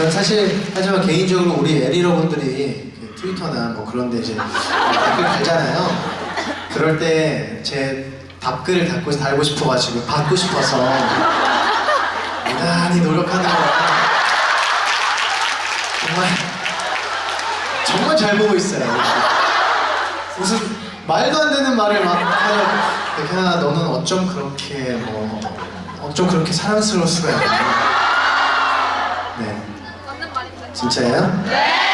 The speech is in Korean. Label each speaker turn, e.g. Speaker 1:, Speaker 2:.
Speaker 1: 전 사실 하지만 개인적으로 우리 에리러분들이 그 트위터나 뭐 그런 데 이제 댓글 달잖아요. 그럴 때 제 답글을 달고 달고 싶어가지고 받고 싶어서 대단히 노력하는 거예요. 정말 정말 잘 보고 있어요. 무슨 말도 안 되는 말을 막 하냐. 백현아 너는 어쩜 그렇게 뭐 어쩜 그렇게 사랑스러울 수가 있냐. 진짜예요?
Speaker 2: 네.